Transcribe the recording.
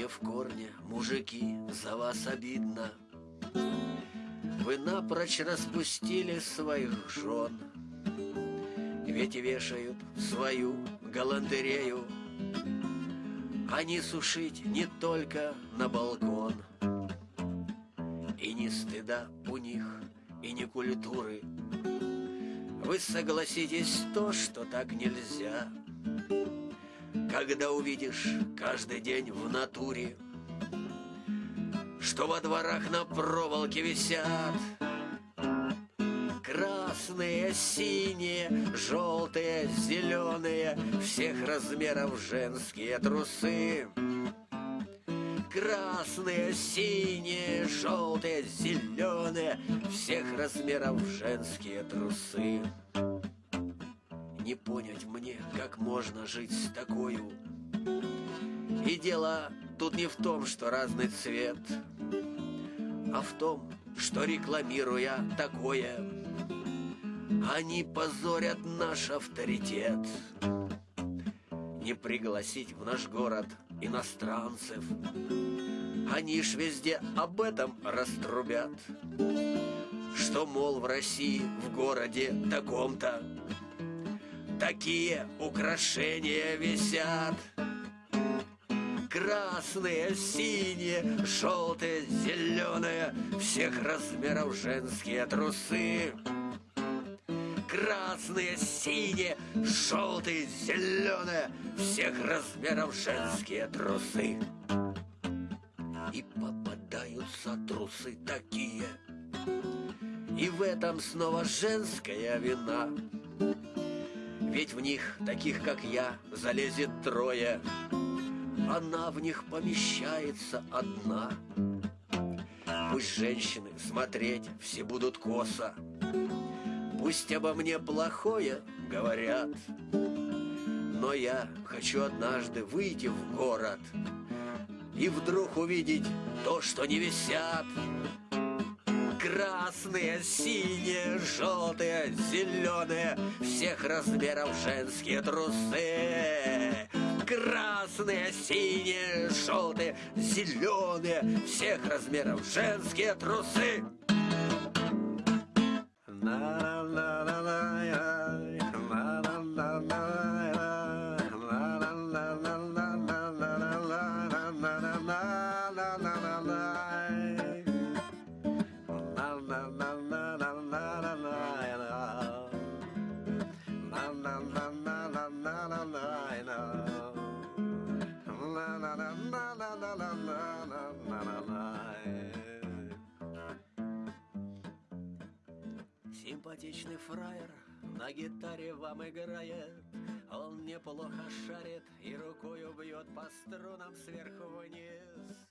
Мне в корне, мужики, за вас обидно. Вы напрочь распустили своих жен, Ведь вешают свою галантерею, Они сушить не только на балкон. И ни стыда у них, и ни культуры. Вы согласитесь то, что так нельзя — когда увидишь каждый день в натуре, Что во дворах на проволоке висят Красные, синие, желтые, зеленые Всех размеров женские трусы. Красные, синие, желтые, зеленые Всех размеров женские трусы не понять мне, как можно жить с такою. И дело тут не в том, что разный цвет, а в том, что рекламируя такое, они позорят наш авторитет. Не пригласить в наш город иностранцев, они ж везде об этом раструбят, что, мол, в России, в городе таком-то Такие украшения висят. Красные, синие, желтые, зеленые Всех размеров женские трусы. Красные, синие, желтые, зеленые Всех размеров женские трусы. И попадаются трусы такие. И в этом снова женская вина ведь в них, таких как я, залезет трое. Она в них помещается одна. Пусть женщины смотреть все будут косо. Пусть обо мне плохое говорят. Но я хочу однажды выйти в город И вдруг увидеть то, что не висят Красные, синие, желтые, зеленые. Всех размеров женские трусы. Красные, синие, желтые, зеленые. Всех размеров женские трусы Симпатичный фраер на гитаре вам играет. Он неплохо шарит и рукою бьет по струнам сверху вниз